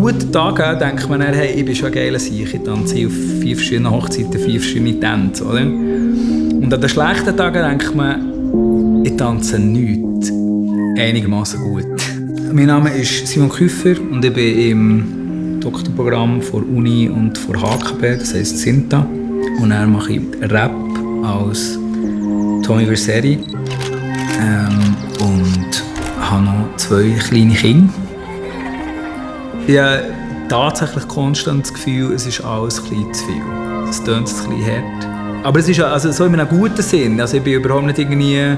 guten Tagen denkt man, hey, ich bin schon ein geiler Sieg. Ich tanze auf vier verschiedenen Hochzeiten, vier verschiedene Tänze. Oder? Und an den schlechten Tagen denkt man, ich tanze nichts. Einigermaßen gut. Mein Name ist Simon Küffer und ich bin im Doktorprogramm vor Uni und vor HKB, das heisst Sinta. Und dann mache ich Rap als Tommy Verseri ähm, und habe noch zwei kleine Kinder. Ich habe tatsächlich konstant das Gefühl, es ist alles ein zu viel. Es klingt ein bisschen hart. Aber es ist also so in einem guten Sinn. Also ich bin überhaupt nicht irgendwie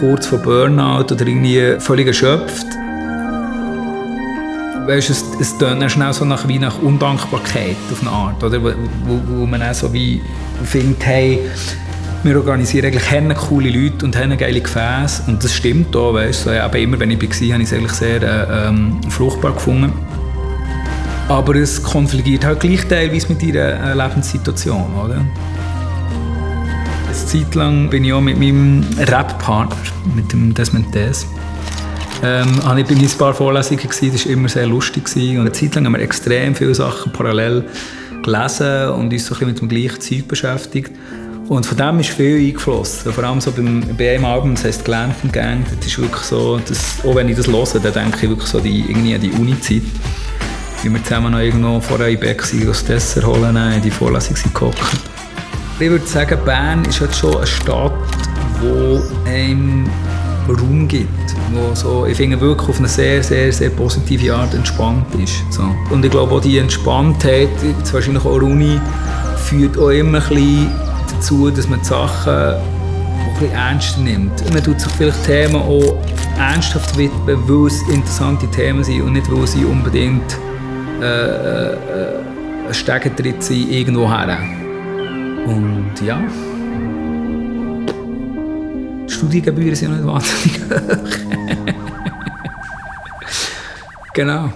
kurz vor Burnout oder irgendwie völlig erschöpft. Weißt, es, es tönt schnell so nach, wie nach Undankbarkeit auf eine Art, oder? Wo, wo, wo man auch so wie findet, hey, wir organisieren eigentlich haben coole Leute und haben geile Gefäße und das stimmt auch, weißt du. Aber immer, wenn ich war, habe ich es eigentlich sehr äh, ähm, fruchtbar gefunden. Aber es konfligiert halt gleich teilweise mit ihrer äh, Lebenssituation, oder? Eine Zeit lang bin ich auch mit meinem Rap-Partner, mit dem Desmond Des, ähm, habe ich bei ein paar Vorlesungen gewesen, das war immer sehr lustig. Gewesen. Und eine Zeit lang haben wir extrem viele Sachen parallel gelesen und uns so ein bisschen mit dem gleichen Zeug beschäftigt. Und von dem ist viel eingeflossen. Vor allem so beim, bei einem Album, das heisst «Glamp Gang», das ist wirklich so, das, auch wenn ich das höre, dann denke ich wirklich so die, irgendwie an die Uni-Zeit. Wie wir zusammen noch irgendwo vor einem Beck das Dessert holen, in die Vorlesung gekocht. Ich würde sagen, Bern ist halt schon eine Stadt, wo einem Raum gibt, wo so, ich finde wirklich auf eine sehr, sehr, sehr positive Art entspannt ist. So. Und ich glaube auch die Entspanntheit, jetzt wahrscheinlich auch Uni, führt auch immer ein bisschen dazu, dass man die Sachen bisschen ernster nimmt. Man tut sich vielleicht Themen auch ernsthaft widmen, weil es interessante Themen sind und nicht, weil sie unbedingt äh, äh, ein Stegentritt sind irgendwo her. Und ja, die Studiengebühren sind nicht wahnsinnig hoch. genau.